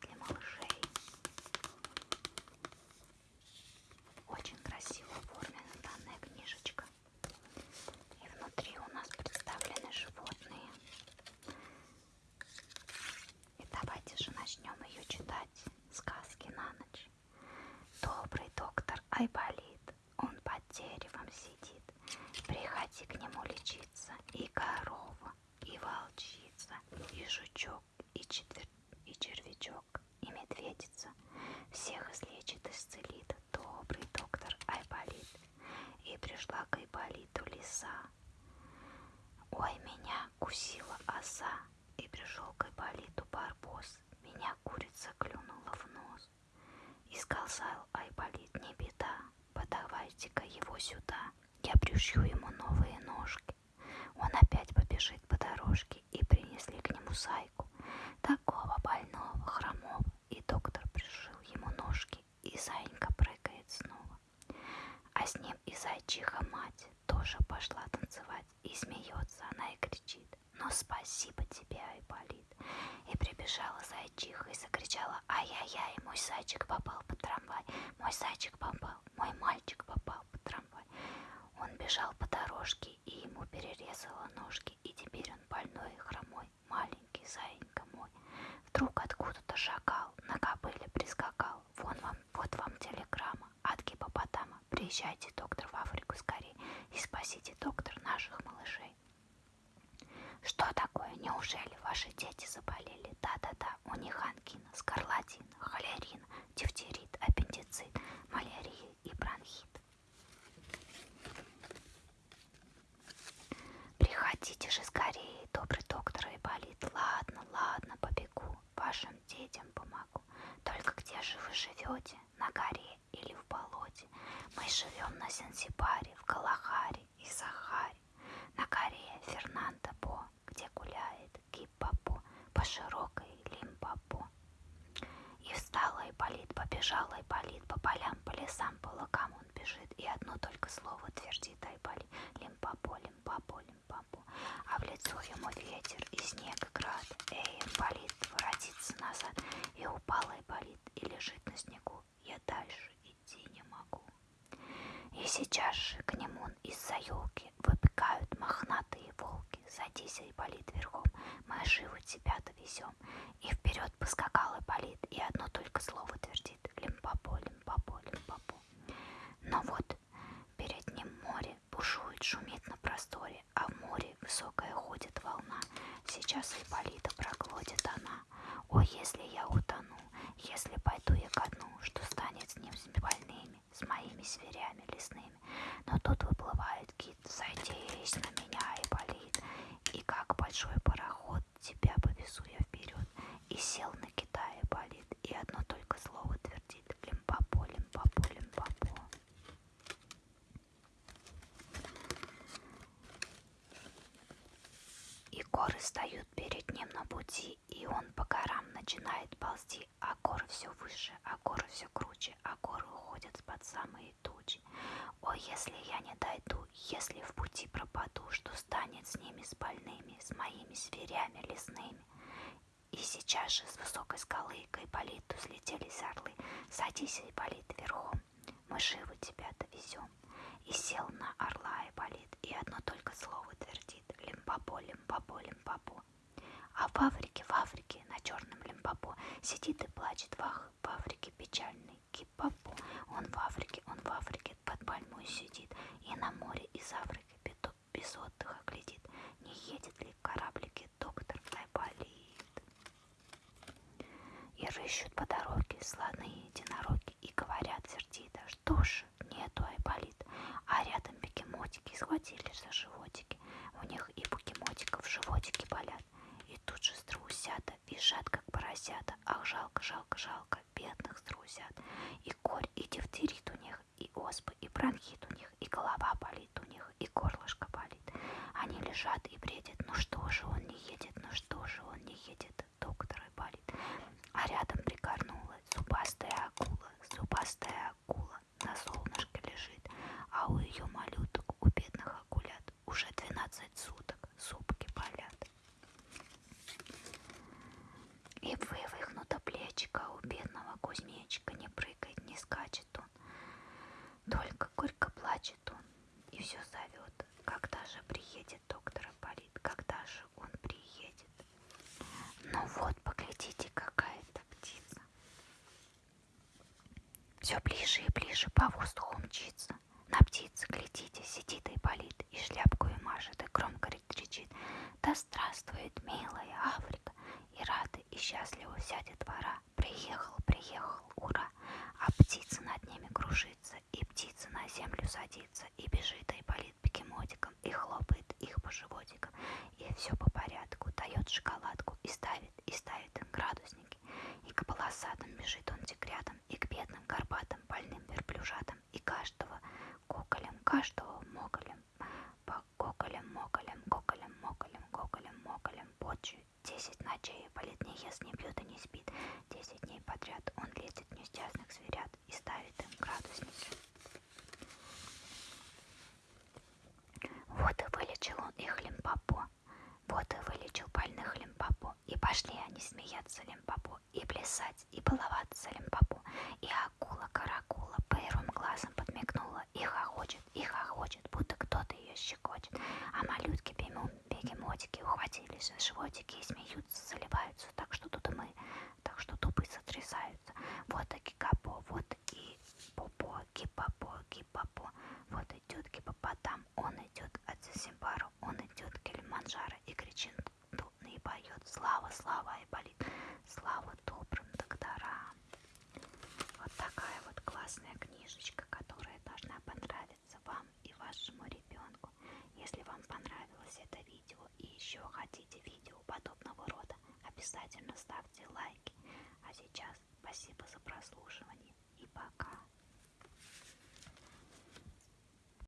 для малышей». Очень красиво оформлена данная книжечка. И внутри у нас представлены животные. И давайте же начнем ее читать. Сказки на ночь. Добрый доктор Айболит, он под деревом сидит. Приходи к нему лечиться. И корова, и волчица, и жучок, и, четвер... и червячок, и медведица. Всех излечит, исцелит добрый доктор Айболит. И пришла к Айболиту лиса. Ой, меня кусила оса. И пришел к Айболиту барбос. Меня курица клюнула в нос. И сказал Айболит, не беда, подавайте-ка его сюда. Я пришью ему новые ножки. Он опять побежит по дорожке, и принесли к нему сайку. Такого больного, хромого, и доктор пришил ему ножки, и зайка прыгает снова. А с ним и зайчиха мать тоже пошла танцевать, и смеется она и кричит. Ну спасибо тебе, Айболит. И прибежала зайчиха и закричала, ай-яй-яй, мой зайчик попал под трамвай, мой зайчик попал, мой мальчик попал под трамвай. Он бежал по дорожке, и ему перерезала ножки, и теперь он больной и хромой, маленький заинька мой. Вдруг откуда-то шакал, на кобыле прискакал. Вон вам, вот вам телеграмма от гипопотама. Приезжайте, доктор, в Африку скорее и спасите, доктор, наших малышей. Что такое? Неужели ваши дети заболели? Да-да-да, у них ангина, скарлатина, холерина, дифтерит, аппендицит, малярия и бронхит. Приходите же скорее, добрый доктор Айболит. Ладно, ладно, побегу, вашим детям помогу. Только где же вы живете? На горе или в болоте? Мы живем на Занзибаре, в Галахаре и Сахаре. На горе Фернандо По, где гуляет Гиппопо по широкой Лимпопо. И встала Айболит, побежала Айболит по полям, по лесам, по лукам он бежит, и одно только слово твердит Айболит. Лимпопо, лимпопо, лимпопо. А в лицо ему ветер и снег и град. Эй, Айболит, воротиться назад. И упал Айболит и лежит на снегу. Я дальше идти не могу. И сейчас же к нему из-за елки. Садись, Айболит, верхом, мы живо тебя довезем. И вперед поскакал Айболит, и одно только слово твердит. Лимпопо, лимпопо, лимпопо. Но вот перед ним море бушует, шумит на просторе, а в море высокая ходит волна. Сейчас Айболита проглотит она. Ой, если я утону, если пойду я ко дну, что станет с ним с больными, с моими зверями лесными. Но тут выплывает кит, садись на меня, Айболит, и как большой пароход тебя повезу я вперед. И сел на кита Айболит, и одно только слово твердит. Лимпопо, лимпопо, лимпопо. И горы встают перед ним на пути, и он по горам начинает ползти, а горы все выше, а горы все круче, а горы уходят под самые тучи. Ой, если я не дойду, если в пути пропаду, что станет с ними, с больными, с моими зверями лесными? И сейчас же с высокой скалы к Айболиту слетелись орлы. Садись, Айболит, верхом, мы живо тебя довезем. И сел на орла Айболит, и одно только слово твердит. Лимпопо, лимпопо. А в Африке, в Африке, на черном лимпопо, сидит и плачет вах, в Африке печальный кипопо. Он в Африке, он в Африке под пальмой сидит, и на море из Африки без отдыха глядит, не едет ли в доктор Айболит. И рыщут по дороге слоны единороги, и говорят сердито, что ж, нету Айболит, а рядом бегемотики схватились за животики, у них и бегемотиков животики болят, и тут же струсята, визжат, как поросята. Ах, жалко, жалко, жалко, бедных струсят. И корь, и дифтерит у них, и оспы, и бронхит у них, и голова болит у них, и горлышко болит. Они лежат и Горько, горько плачет он и все зовет. Когда же приедет доктор болит. Когда же он приедет? Ну вот, поглядите, какая-то птица. Все ближе и ближе по воздуху мчится. На птице, глядите, сидит и болит, и шляпку и машет, и громко кричит. Да здравствует, милая Африка, и рада, и счастлива вся детвора. Садится, и бежит, и болит бегемотиком, и хлопает их по животикам, и все по порядку, дает шоколадку, и ставит, и ставит им градусники, и к полосатым бежит он тигрятам, и к бедным горбатым больным верблюжатам, и каждого коколем, каждого моголем, по коколем, моголем, коколем, моголем, коколем, моголем, почу. Десять ночей болит, не ест, не пьет и не спит. Десять дней подряд он лезет несчастных зверят и ставит им градусники. Вот и вылечил он их лимпопо, вот и вылечил больных лимпопо, и пошли они смеяться лимпопо, и плясать, и баловаться лимпопо, и акула-каракула первым глазом подмигнула, и хохочет, и хохочет, будто кто-то ее щекочет, а малютки бегемотики ухватились за животики и смеются, заливаются, так что тут и мы, так что тупы сотрясаются. Вот и гигапо, вот и попо, гипопо, гипопо, вот идет еще хотите видео подобного рода, обязательно ставьте лайки. А сейчас спасибо за прослушивание и пока.